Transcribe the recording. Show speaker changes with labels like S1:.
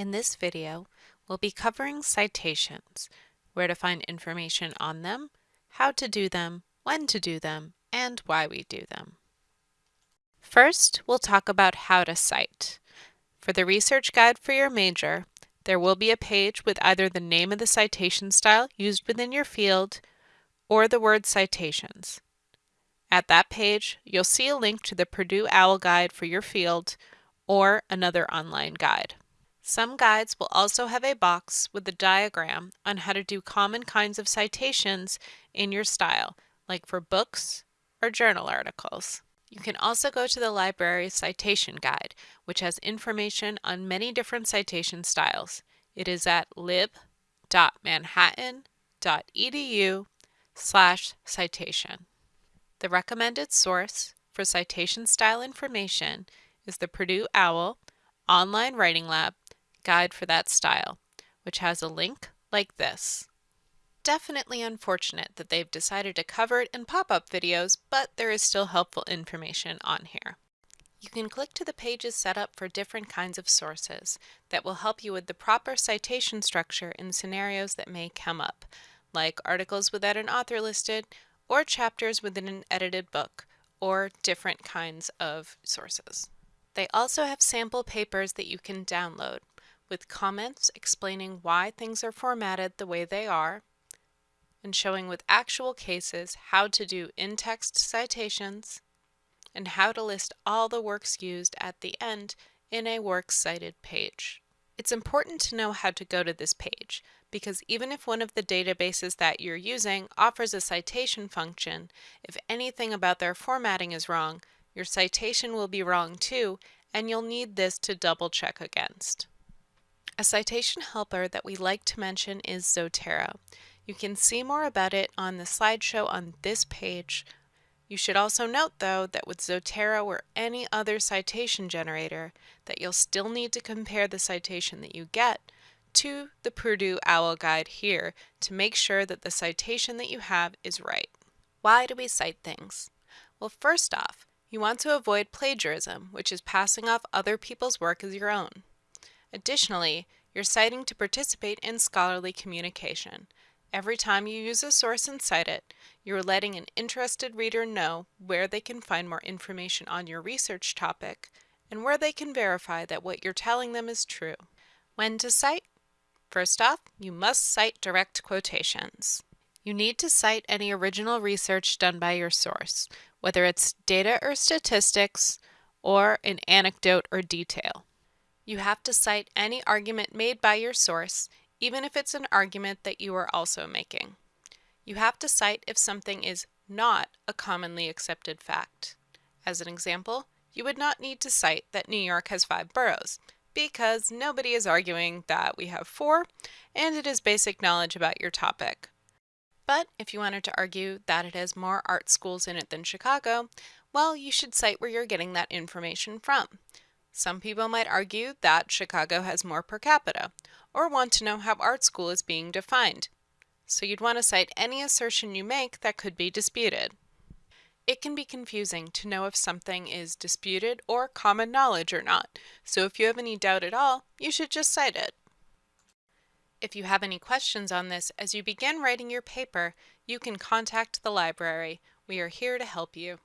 S1: In this video, we'll be covering citations, where to find information on them, how to do them, when to do them, and why we do them. First, we'll talk about how to cite. For the research guide for your major, there will be a page with either the name of the citation style used within your field or the word citations. At that page, you'll see a link to the Purdue OWL guide for your field or another online guide. Some guides will also have a box with a diagram on how to do common kinds of citations in your style, like for books or journal articles. You can also go to the library's citation guide, which has information on many different citation styles. It is at lib.manhattan.edu slash citation. The recommended source for citation style information is the Purdue OWL Online Writing Lab Guide for that style, which has a link like this. Definitely unfortunate that they've decided to cover it in pop-up videos, but there is still helpful information on here. You can click to the pages set up for different kinds of sources that will help you with the proper citation structure in scenarios that may come up, like articles without an author listed or chapters within an edited book, or different kinds of sources. They also have sample papers that you can download with comments explaining why things are formatted the way they are and showing with actual cases how to do in-text citations and how to list all the works used at the end in a works cited page. It's important to know how to go to this page because even if one of the databases that you're using offers a citation function, if anything about their formatting is wrong, your citation will be wrong too, and you'll need this to double check against. A citation helper that we like to mention is Zotero. You can see more about it on the slideshow on this page. You should also note though that with Zotero or any other citation generator that you'll still need to compare the citation that you get to the Purdue OWL guide here to make sure that the citation that you have is right. Why do we cite things? Well, first off, you want to avoid plagiarism, which is passing off other people's work as your own. Additionally, you're citing to participate in scholarly communication. Every time you use a source and cite it, you're letting an interested reader know where they can find more information on your research topic and where they can verify that what you're telling them is true. When to cite? First off, you must cite direct quotations. You need to cite any original research done by your source, whether it's data or statistics, or an anecdote or detail. You have to cite any argument made by your source, even if it's an argument that you are also making. You have to cite if something is not a commonly accepted fact. As an example, you would not need to cite that New York has five boroughs, because nobody is arguing that we have four, and it is basic knowledge about your topic. But if you wanted to argue that it has more art schools in it than Chicago, well, you should cite where you're getting that information from. Some people might argue that Chicago has more per capita, or want to know how art school is being defined. So you'd want to cite any assertion you make that could be disputed. It can be confusing to know if something is disputed or common knowledge or not, so if you have any doubt at all, you should just cite it. If you have any questions on this as you begin writing your paper, you can contact the library. We are here to help you.